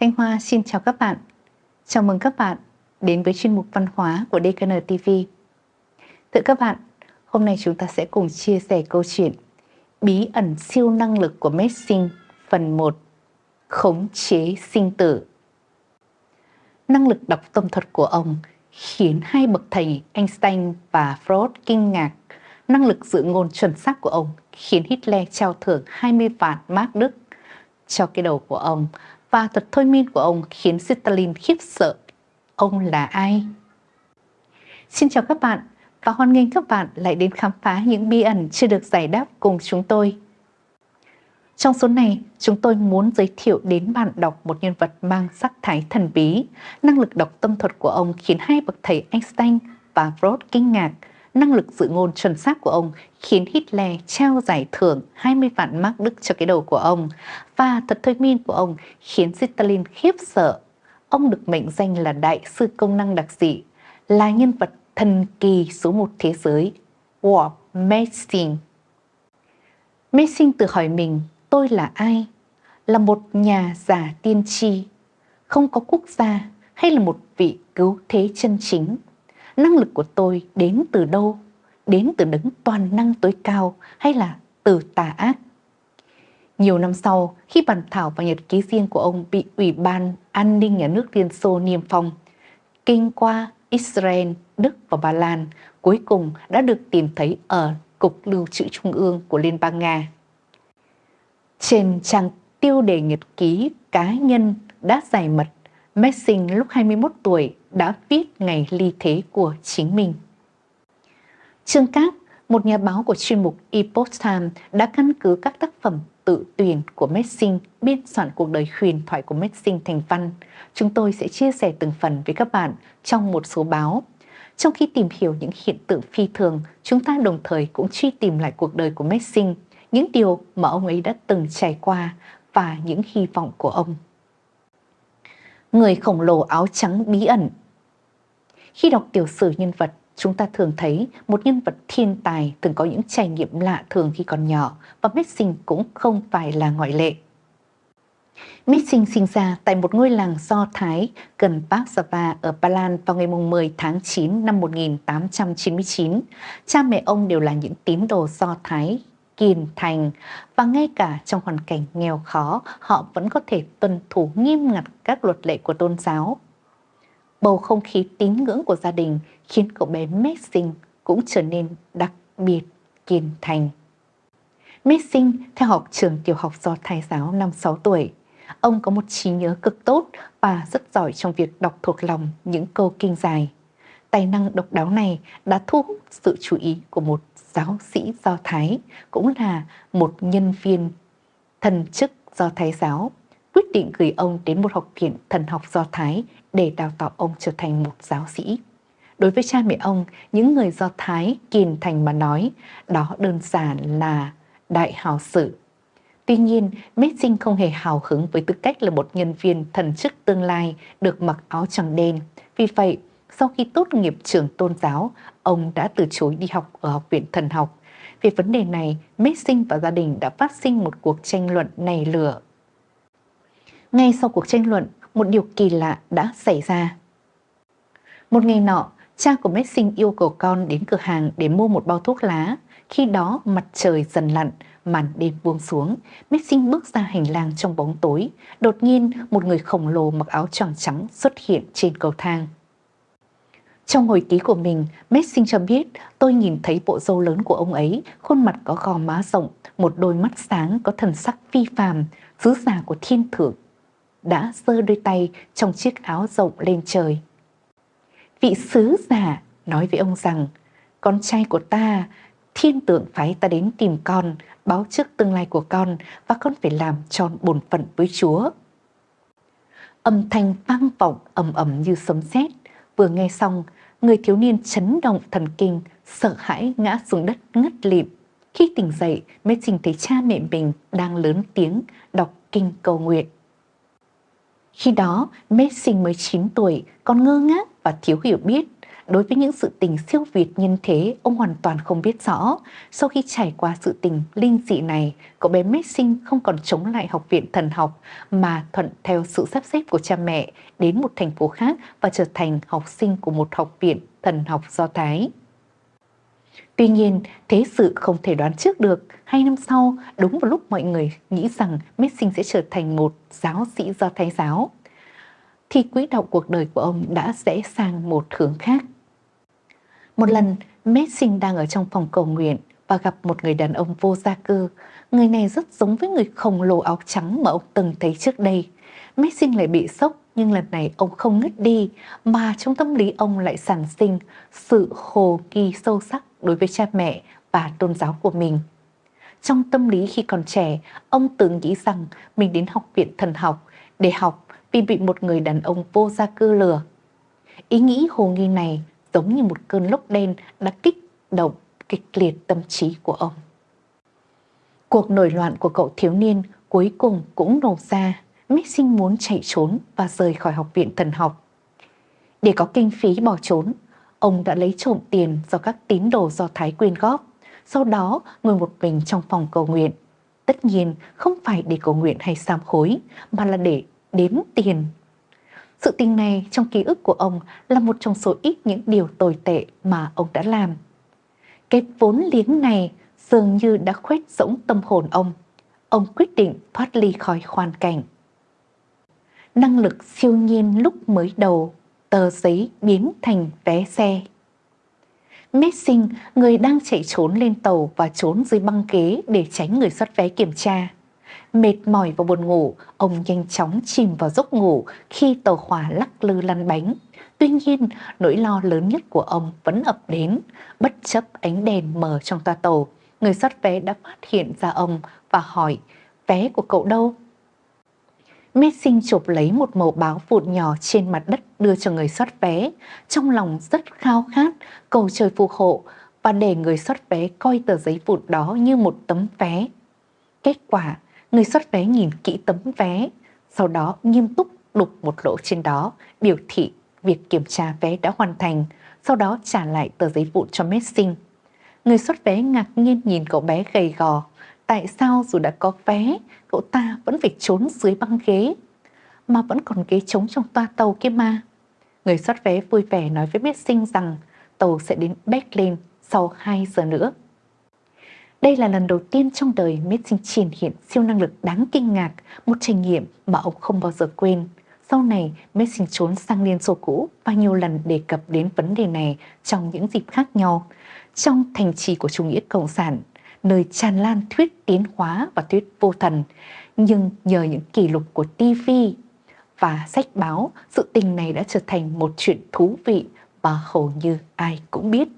Thanh Hoa xin chào các bạn. Chào mừng các bạn đến với chuyên mục văn hóa của DKN TV. Thưa các bạn, hôm nay chúng ta sẽ cùng chia sẻ câu chuyện Bí ẩn siêu năng lực của Messing phần 1 Khống chế sinh tử Năng lực đọc tâm thuật của ông khiến hai bậc thầy Einstein và Freud kinh ngạc. Năng lực dự ngôn chuẩn xác của ông khiến Hitler trao thưởng 20 vạn mark Đức cho cái đầu của ông và thuật thôi miên của ông khiến Stalin khiếp sợ. Ông là ai? Xin chào các bạn và hoan nghênh các bạn lại đến khám phá những bí ẩn chưa được giải đáp cùng chúng tôi. Trong số này, chúng tôi muốn giới thiệu đến bạn đọc một nhân vật mang sắc thái thần bí. Năng lực đọc tâm thuật của ông khiến hai bậc thầy Einstein và Freud kinh ngạc. Năng lực dự ngôn chuẩn xác của ông khiến Hitler trao giải thưởng 20 vạn mark Đức cho cái đầu của ông. Và thuật thôi miên của ông khiến Stalin khiếp sợ. Ông được mệnh danh là đại sư công năng đặc dị, là nhân vật thần kỳ số một thế giới, War Messing. Messing tự hỏi mình tôi là ai? Là một nhà giả tiên tri, không có quốc gia hay là một vị cứu thế chân chính? Năng lực của tôi đến từ đâu? Đến từ đấng toàn năng tối cao hay là từ tà ác? Nhiều năm sau, khi bản thảo và nhật ký riêng của ông bị Ủy ban An ninh Nhà nước Liên Xô niêm phong, kinh qua Israel, Đức và Ba Lan cuối cùng đã được tìm thấy ở Cục Lưu trữ Trung ương của Liên bang Nga. Trên trang tiêu đề nhật ký cá nhân đã giải mật, Messing lúc 21 tuổi đã viết ngày ly thế của chính mình. Trương Cát, một nhà báo của chuyên mục Epoch Times đã căn cứ các tác phẩm tự tuyển của Messing biên soạn cuộc đời huyền thoại của Messing thành văn. Chúng tôi sẽ chia sẻ từng phần với các bạn trong một số báo. Trong khi tìm hiểu những hiện tượng phi thường, chúng ta đồng thời cũng truy tìm lại cuộc đời của Messing những điều mà ông ấy đã từng trải qua và những hy vọng của ông. Người khổng lồ áo trắng bí ẩn khi đọc tiểu sử nhân vật, chúng ta thường thấy một nhân vật thiên tài từng có những trải nghiệm lạ thường khi còn nhỏ và Messing cũng không phải là ngoại lệ. Messing sinh ra tại một ngôi làng Do Thái gần Warsaw ở Ba Lan vào ngày 10 tháng 9 năm 1899. Cha mẹ ông đều là những tín đồ Do Thái kiên thành và ngay cả trong hoàn cảnh nghèo khó họ vẫn có thể tuân thủ nghiêm ngặt các luật lệ của tôn giáo. Bầu không khí tín ngưỡng của gia đình khiến cậu bé Messing cũng trở nên đặc biệt kiên thành. Messing theo học trường tiểu học do Thái giáo năm 6 tuổi. Ông có một trí nhớ cực tốt và rất giỏi trong việc đọc thuộc lòng những câu kinh dài. Tài năng độc đáo này đã thu hút sự chú ý của một giáo sĩ Do Thái, cũng là một nhân viên thần chức Do Thái giáo, quyết định gửi ông đến một học viện thần học Do Thái để đào tạo ông trở thành một giáo sĩ. Đối với cha mẹ ông, những người Do Thái kiên thành mà nói, đó đơn giản là đại hào sự. Tuy nhiên, Messing không hề hào hứng với tư cách là một nhân viên thần chức tương lai được mặc áo trắng đen. Vì vậy, sau khi tốt nghiệp trường tôn giáo, ông đã từ chối đi học ở Học viện Thần học. Về vấn đề này, Messing và gia đình đã phát sinh một cuộc tranh luận nảy lửa. Ngay sau cuộc tranh luận, một điều kỳ lạ đã xảy ra. Một ngày nọ, cha của Messing yêu cầu con đến cửa hàng để mua một bao thuốc lá. Khi đó mặt trời dần lặn, màn đêm buông xuống, Messing bước ra hành lang trong bóng tối. Đột nhiên, một người khổng lồ mặc áo tròn trắng xuất hiện trên cầu thang. Trong hồi ký của mình, Messing cho biết tôi nhìn thấy bộ râu lớn của ông ấy, khuôn mặt có gò má rộng, một đôi mắt sáng có thần sắc phi phàm, sứ giả của thiên thượng. Đã giơ đôi tay trong chiếc áo rộng lên trời. Vị sứ giả nói với ông rằng, con trai của ta, thiên tượng phái ta đến tìm con, báo trước tương lai của con và con phải làm tròn bổn phận với Chúa. Âm thanh vang vọng ầm ầm như sấm sét vừa nghe xong người thiếu niên chấn động thần kinh, sợ hãi ngã xuống đất ngất lịm. Khi tỉnh dậy, mới trình thấy cha mẹ mình đang lớn tiếng đọc kinh cầu nguyện. Khi đó, Messing mới 9 tuổi, còn ngơ ngác và thiếu hiểu biết. đối với những sự tình siêu việt nhân thế, ông hoàn toàn không biết rõ. Sau khi trải qua sự tình linh dị này, cậu bé Messing không còn chống lại học viện thần học mà thuận theo sự sắp xếp của cha mẹ đến một thành phố khác và trở thành học sinh của một học viện thần học Do Thái. Tuy nhiên, thế sự không thể đoán trước được. Hai năm sau, đúng vào lúc mọi người nghĩ rằng Messing sẽ trở thành một giáo sĩ do Thái giáo, thì quỹ đạo cuộc đời của ông đã rẽ sang một hướng khác. Một lần, Messing đang ở trong phòng cầu nguyện và gặp một người đàn ông vô gia cư. Người này rất giống với người khổng lồ áo trắng mà ông từng thấy trước đây. Messing lại bị sốc nhưng lần này ông không ngất đi mà trong tâm lý ông lại sản sinh sự hồ nghi sâu sắc đối với cha mẹ và tôn giáo của mình. Trong tâm lý khi còn trẻ, ông từng nghĩ rằng mình đến học viện thần học để học vì bị một người đàn ông vô gia cư lừa. Ý nghĩ hồ nghi này giống như một cơn lốc đen đã kích động kịch liệt tâm trí của ông. Cuộc nổi loạn của cậu thiếu niên cuối cùng cũng nổ ra. Mixing muốn chạy trốn và rời khỏi học viện thần học. Để có kinh phí bỏ trốn, ông đã lấy trộm tiền do các tín đồ do Thái quyên góp, sau đó ngồi một mình trong phòng cầu nguyện. Tất nhiên không phải để cầu nguyện hay sám hối, mà là để đếm tiền. Sự tình này trong ký ức của ông là một trong số ít những điều tồi tệ mà ông đã làm. Cái vốn liếng này dường như đã khuét rỗng tâm hồn ông. Ông quyết định thoát ly khỏi hoàn cảnh. Năng lực siêu nhiên lúc mới đầu tờ giấy biến thành vé xe. Messing, người đang chạy trốn lên tàu và trốn dưới băng ghế để tránh người xuất vé kiểm tra. Mệt mỏi và buồn ngủ, ông nhanh chóng chìm vào giấc ngủ khi tàu hỏa lắc lư lăn bánh. Tuy nhiên, nỗi lo lớn nhất của ông vẫn ập đến. Bất chấp ánh đèn mờ trong toa tàu, người xuất vé đã phát hiện ra ông và hỏi, vé của cậu đâu? Messing chụp lấy một màu báo vụn nhỏ trên mặt đất đưa cho người soát vé, trong lòng rất khao khát, cầu trời phù hộ và để người soát vé coi tờ giấy vụn đó như một tấm vé. Kết quả, người soát vé nhìn kỹ tấm vé, sau đó nghiêm túc đục một lỗ trên đó, biểu thị việc kiểm tra vé đã hoàn thành, sau đó trả lại tờ giấy vụn cho Messing. Người soát vé ngạc nhiên nhìn cậu bé gầy gò, tại sao dù đã có vé, cậu ta vẫn phải trốn dưới băng ghế, mà vẫn còn ghế trống trong toa tàu kia mà. Người soát vé vui vẻ nói với biết sinh rằng tàu sẽ đến Berlin sau 2 giờ nữa. Đây là lần đầu tiên trong đời Missing triển hiện siêu năng lực đáng kinh ngạc, một trải nghiệm mà ông không bao giờ quên. Sau này, Missing trốn sang Liên Xô cũ và nhiều lần đề cập đến vấn đề này trong những dịp khác nhau. Trong thành trì của chủ nghĩa cộng sản, nơi tràn lan thuyết tiến hóa và thuyết vô thần. Nhưng nhờ những kỷ lục của TV và sách báo, sự tình này đã trở thành một chuyện thú vị và hầu như ai cũng biết.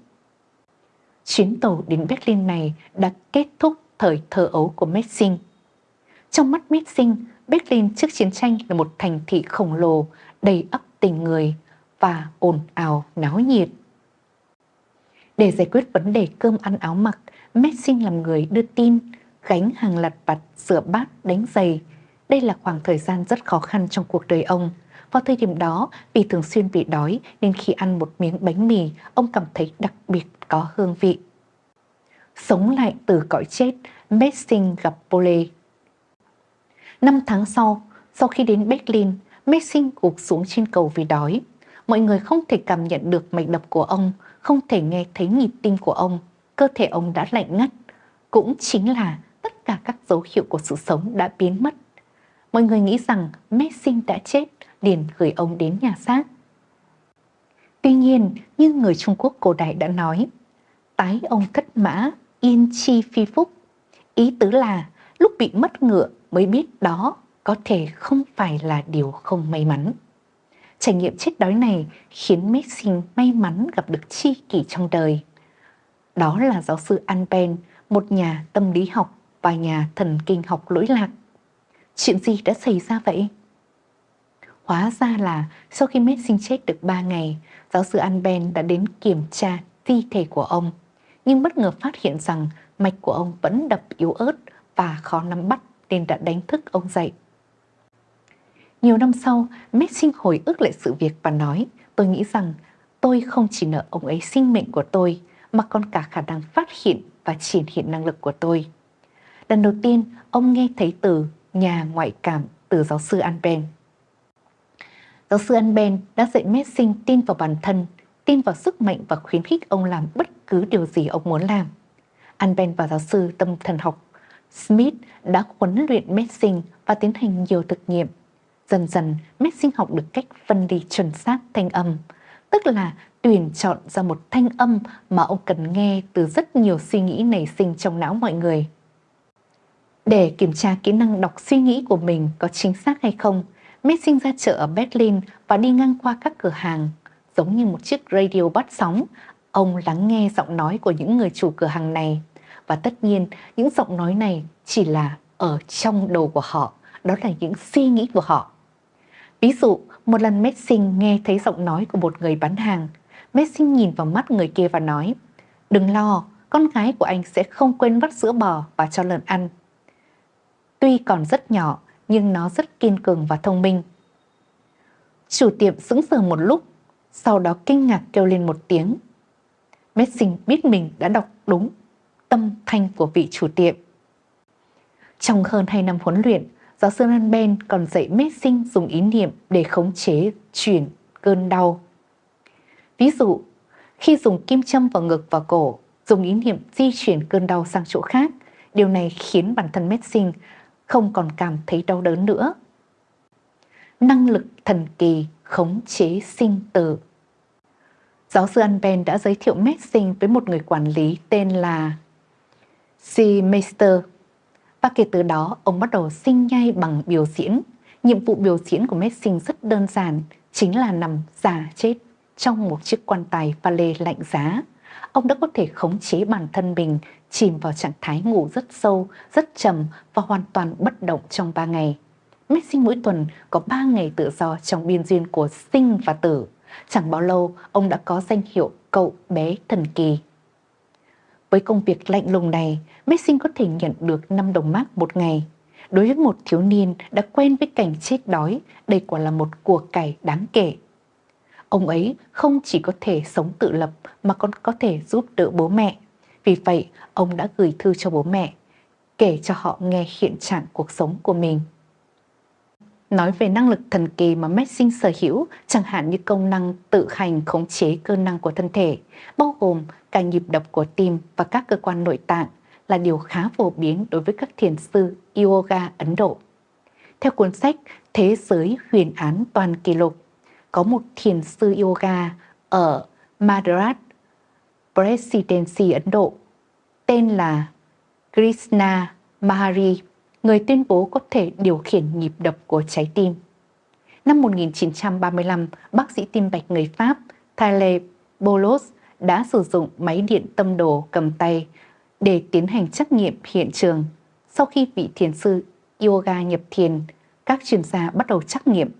Chuyến tàu đến Berlin này đã kết thúc thời thơ ấu của Messing. Trong mắt Messing, Berlin trước chiến tranh là một thành thị khổng lồ, đầy ấp tình người và ồn ào náo nhiệt. Để giải quyết vấn đề cơm ăn áo mặc, Messing làm người đưa tin, gánh hàng lặt vặt, sửa bát, đánh giày. Đây là khoảng thời gian rất khó khăn trong cuộc đời ông. Vào thời điểm đó, vì thường xuyên bị đói nên khi ăn một miếng bánh mì, ông cảm thấy đặc biệt có hương vị. Sống lại từ cõi chết, Messing gặp Pole. Năm tháng sau, sau khi đến Berlin, Messing gục xuống trên cầu vì đói. Mọi người không thể cảm nhận được mạch đập của ông, không thể nghe thấy nhịp tim của ông cơ thể ông đã lạnh ngắt, cũng chính là tất cả các dấu hiệu của sự sống đã biến mất. Mọi người nghĩ rằng Messi đã chết, liền gửi ông đến nhà xác. Tuy nhiên, như người Trung Quốc cổ đại đã nói, tái ông cất mã, yên chi phi phúc. Ý tứ là lúc bị mất ngựa mới biết đó có thể không phải là điều không may mắn. Trải nghiệm chết đói này khiến Messi may mắn gặp được chi kỷ trong đời. Đó là giáo sư Anpen, một nhà tâm lý học và nhà thần kinh học lỗi lạc. Chuyện gì đã xảy ra vậy? Hóa ra là sau khi Messing chết được 3 ngày, giáo sư Anben đã đến kiểm tra thi thể của ông, nhưng bất ngờ phát hiện rằng mạch của ông vẫn đập yếu ớt và khó nắm bắt nên đã đánh thức ông dậy. Nhiều năm sau, Messing hồi ức lại sự việc và nói, tôi nghĩ rằng tôi không chỉ nợ ông ấy sinh mệnh của tôi mà còn cả khả năng phát hiện và triển hiện năng lực của tôi. Lần đầu tiên, ông nghe thấy từ nhà ngoại cảm từ giáo sư Anben. Giáo sư Anben đã dạy Messing tin vào bản thân, tin vào sức mạnh và khuyến khích ông làm bất cứ điều gì ông muốn làm. Anben và giáo sư tâm thần học Smith đã huấn luyện Messing và tiến hành nhiều thực nghiệm. Dần dần, Messing học được cách phân ly chuẩn xác thanh âm, tức là tuyển chọn ra một thanh âm mà ông cần nghe từ rất nhiều suy nghĩ nảy sinh trong não mọi người. Để kiểm tra kỹ năng đọc suy nghĩ của mình có chính xác hay không, Messing ra chợ ở Berlin và đi ngang qua các cửa hàng. Giống như một chiếc radio bắt sóng, ông lắng nghe giọng nói của những người chủ cửa hàng này. Và tất nhiên, những giọng nói này chỉ là ở trong đầu của họ, đó là những suy nghĩ của họ. Ví dụ, một lần Messing nghe thấy giọng nói của một người bán hàng, Messing nhìn vào mắt người kia và nói, đừng lo, con gái của anh sẽ không quên vắt sữa bò và cho lợn ăn. Tuy còn rất nhỏ, nhưng nó rất kiên cường và thông minh. Chủ tiệm sững sờ một lúc, sau đó kinh ngạc kêu lên một tiếng. Messing biết mình đã đọc đúng tâm thanh của vị chủ tiệm. Trong hơn 2 năm huấn luyện, giáo sư Nan Ben còn dạy Messing dùng ý niệm để khống chế chuyển cơn đau. Ví dụ, khi dùng kim châm vào ngực và cổ, dùng ý niệm di chuyển cơn đau sang chỗ khác, điều này khiến bản thân Messing không còn cảm thấy đau đớn nữa. Năng lực thần kỳ khống chế sinh tử Giáo sư Anben đã giới thiệu Messing với một người quản lý tên là C. Meister. Và kể từ đó, ông bắt đầu sinh nhai bằng biểu diễn. Nhiệm vụ biểu diễn của Messing rất đơn giản, chính là nằm giả chết trong một chiếc quan tài pha lê lạnh giá. Ông đã có thể khống chế bản thân mình chìm vào trạng thái ngủ rất sâu, rất trầm và hoàn toàn bất động trong 3 ngày. Messi mỗi tuần có 3 ngày tự do trong biên duyên của sinh và tử. Chẳng bao lâu, ông đã có danh hiệu cậu bé thần kỳ. Với công việc lạnh lùng này, Messing có thể nhận được 5 đồng mark một ngày. Đối với một thiếu niên đã quen với cảnh chết đói, đây quả là một cuộc cải đáng kể. Ông ấy không chỉ có thể sống tự lập mà còn có thể giúp đỡ bố mẹ. Vì vậy, ông đã gửi thư cho bố mẹ, kể cho họ nghe hiện trạng cuộc sống của mình. Nói về năng lực thần kỳ mà Messing sở hữu, chẳng hạn như công năng tự hành khống chế cơ năng của thân thể, bao gồm cả nhịp đập của tim và các cơ quan nội tạng, là điều khá phổ biến đối với các thiền sư yoga Ấn Độ. Theo cuốn sách Thế giới huyền án toàn kỷ lục, có một thiền sư yoga ở Madras Presidency Ấn Độ tên là Krishna Mahari, người tuyên bố có thể điều khiển nhịp đập của trái tim. Năm 1935, bác sĩ tim mạch người Pháp Thale Bolos đã sử dụng máy điện tâm đồ cầm tay để tiến hành trắc nghiệm hiện trường. Sau khi vị thiền sư yoga nhập thiền, các chuyên gia bắt đầu trắc nghiệm.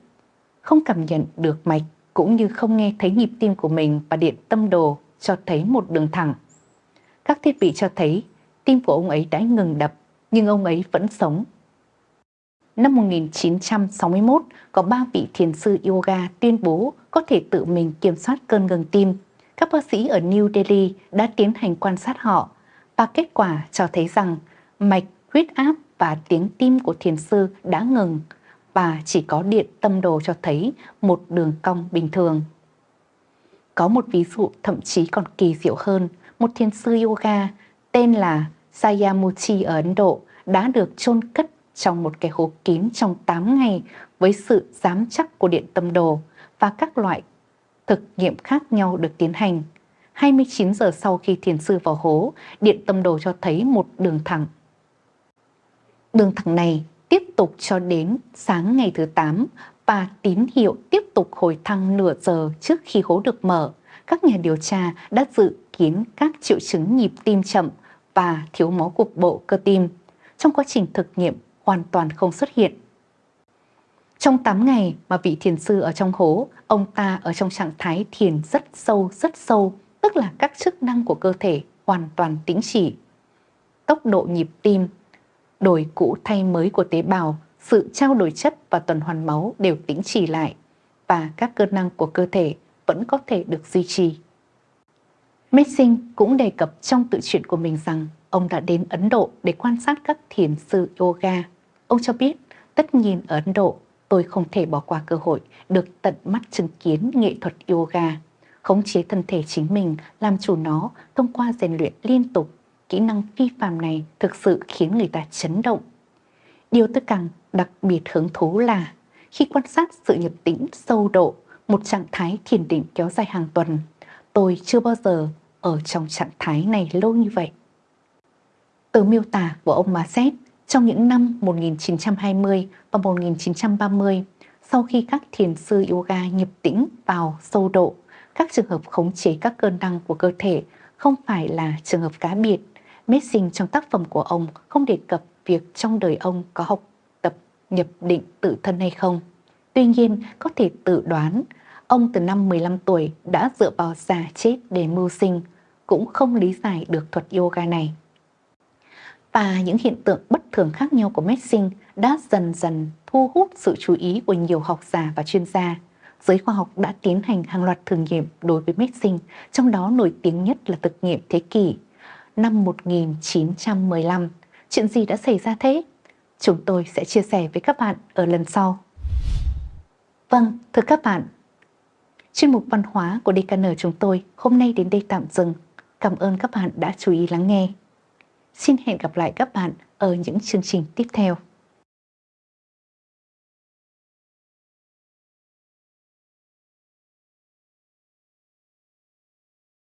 Không cảm nhận được mạch cũng như không nghe thấy nhịp tim của mình và điện tâm đồ cho thấy một đường thẳng. Các thiết bị cho thấy tim của ông ấy đã ngừng đập, nhưng ông ấy vẫn sống. Năm 1961, có ba vị thiền sư yoga tuyên bố có thể tự mình kiểm soát cơn ngừng tim. Các bác sĩ ở New Delhi đã tiến hành quan sát họ và kết quả cho thấy rằng mạch, huyết áp và tiếng tim của thiền sư đã ngừng và chỉ có điện tâm đồ cho thấy một đường cong bình thường. Có một ví dụ thậm chí còn kỳ diệu hơn, một thiền sư yoga tên là Sayamuchi ở Ấn Độ đã được chôn cất trong một cái hố kín trong 8 ngày với sự giám chắc của điện tâm đồ và các loại thực nghiệm khác nhau được tiến hành. 29 giờ sau khi thiền sư vào hố, điện tâm đồ cho thấy một đường thẳng. Đường thẳng này tiếp tục cho đến sáng ngày thứ 8 và tín hiệu tiếp tục hồi thăng nửa giờ trước khi hố được mở. Các nhà điều tra đã dự kiến các triệu chứng nhịp tim chậm và thiếu máu cục bộ cơ tim. Trong quá trình thực nghiệm hoàn toàn không xuất hiện. Trong 8 ngày mà vị thiền sư ở trong hố, ông ta ở trong trạng thái thiền rất sâu, rất sâu, tức là các chức năng của cơ thể hoàn toàn tĩnh chỉ. Tốc độ nhịp tim đổi cũ thay mới của tế bào, sự trao đổi chất và tuần hoàn máu đều tĩnh chỉ lại và các cơ năng của cơ thể vẫn có thể được duy trì. Messing cũng đề cập trong tự truyện của mình rằng ông đã đến Ấn Độ để quan sát các thiền sư yoga. Ông cho biết, tất nhiên ở Ấn Độ, tôi không thể bỏ qua cơ hội được tận mắt chứng kiến nghệ thuật yoga, khống chế thân thể chính mình, làm chủ nó thông qua rèn luyện liên tục. Kỹ năng phi phàm này thực sự khiến người ta chấn động. Điều tôi càng đặc biệt hứng thú là khi quan sát sự nhập tĩnh sâu độ, một trạng thái thiền định kéo dài hàng tuần, tôi chưa bao giờ ở trong trạng thái này lâu như vậy. Từ miêu tả của ông Masset trong những năm 1920 và 1930, sau khi các thiền sư yoga nhập tĩnh vào sâu độ, các trường hợp khống chế các cơn đăng của cơ thể không phải là trường hợp cá biệt. Messing trong tác phẩm của ông không đề cập việc trong đời ông có học tập nhập định tự thân hay không. Tuy nhiên, có thể tự đoán, ông từ năm 15 tuổi đã dựa vào giả chết để mưu sinh, cũng không lý giải được thuật yoga này. Và những hiện tượng bất thường khác nhau của Messing đã dần dần thu hút sự chú ý của nhiều học giả và chuyên gia. Giới khoa học đã tiến hành hàng loạt thử nghiệm đối với Messing, trong đó nổi tiếng nhất là thực nghiệm thế kỷ năm 1915. Chuyện gì đã xảy ra thế? Chúng tôi sẽ chia sẻ với các bạn ở lần sau. Vâng, thưa các bạn, chuyên mục văn hóa của DKN chúng tôi hôm nay đến đây tạm dừng. Cảm ơn các bạn đã chú ý lắng nghe. Xin hẹn gặp lại các bạn ở những chương trình tiếp theo.